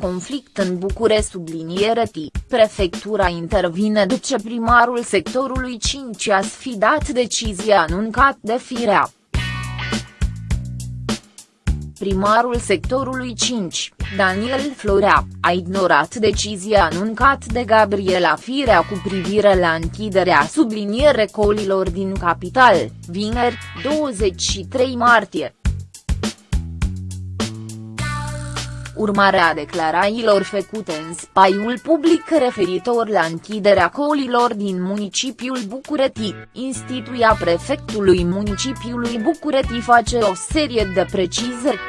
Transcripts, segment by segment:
conflict în București subliniere T, prefectura intervine după ce primarul sectorului 5 a sfidat decizia anuncat de Firea. Primarul sectorului 5, Daniel Florea, a ignorat decizia anuncat de Gabriela Firea cu privire la închiderea subliniere colilor din capital, vineri, 23 martie. Urmare a declarațiilor făcute în spaiul public referitor la închiderea colilor din municipiul București, instituia prefectului municipiului București face o serie de precizări.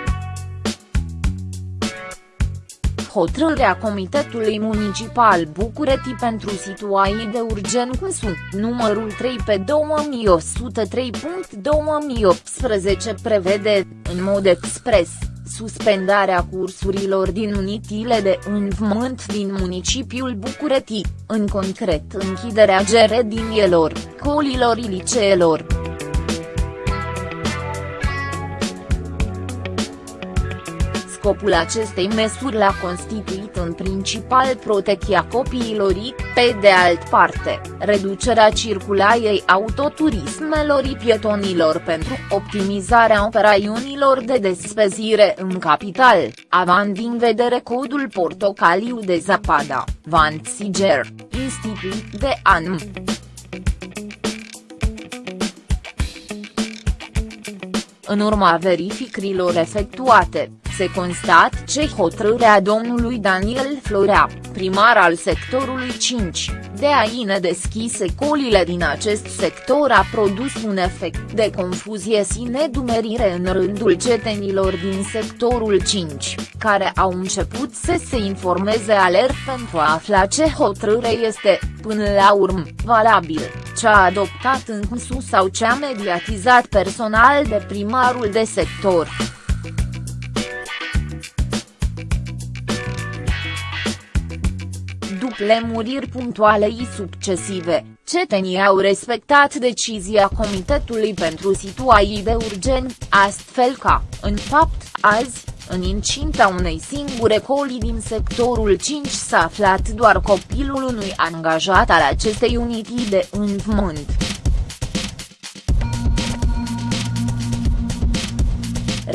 hotărârea Comitetului Municipal București pentru situații de urgență, numărul 3 pe 2103.2018 prevede, în mod expres, suspendarea cursurilor din unitile de învățământ din municipiul București, în concret închiderea geredinielor, colilor liceelor. Scopul acestei măsuri l-a constituit în principal protecția copiilor, pe de alt parte, reducerea circulației autoturismelor pietonilor pentru optimizarea operațiunilor de despezire în capital, având în vedere codul portocaliu de Zapada, Van Siger, instituit de ANM. În urma verificărilor efectuate, se constat ce hotărârea domnului Daniel Florea, primar al sectorului 5, de a ine deschise colile din acest sector a produs un efect de confuzie și nedumerire în rândul cetenilor din sectorul 5, care au început să se informeze alert pentru a afla ce hotărâre este, până la urmă, valabil, cea adoptat în sus sau cea mediatizat personal de primarul de sector. Lemuriri punctuale și succesive, cetenii au respectat decizia Comitetului pentru situații de urgen, astfel ca, în fapt, azi, în incinta unei singure coli din sectorul 5 s-a aflat doar copilul unui angajat al acestei unitii de învățământ.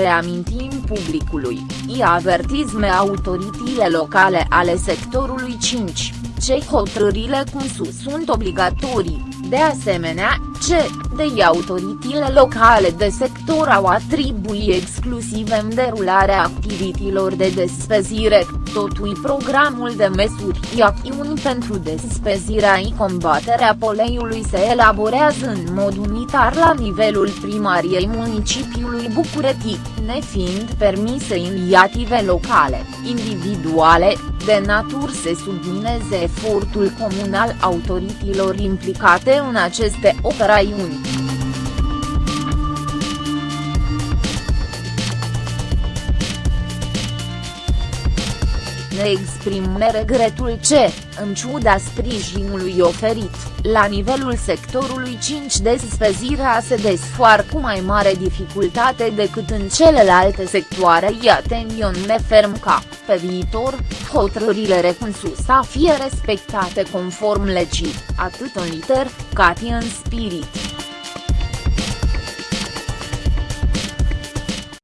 Reamintim publicului, i avertizme autoritățile locale ale sectorului 5, ce hotărârile cum sus sunt obligatorii, de asemenea, ce, de autoritățile locale de sector au atribuit exclusiv în derularea activităților de despezire, totui programul de măsuri și acțiuni pentru despăzirea și combaterea poleiului se elaborează în mod unitar la nivelul primariei municipiului București, nefiind permise inițiative locale, individuale, de natur să submineze efortul comun al autorităților implicate în aceste operațiuni. Ne exprim regretul ce, în ciuda sprijinului oferit, la nivelul sectorului 5 despăzirea se desfoară cu mai mare dificultate decât în celelalte sectoare i atențion ferm ca, pe viitor, hotărârile recunsus să fie respectate conform legii, atât în liter, cât în spirit.